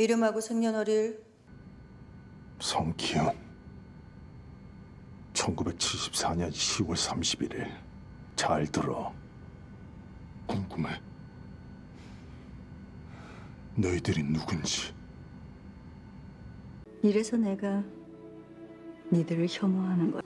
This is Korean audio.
이름하고 생년월일? 성기훈 1974년 10월 31일. 잘 들어. 궁금해. 너희들이 누군지. 이래서 내가 니들을 혐오하는 거야.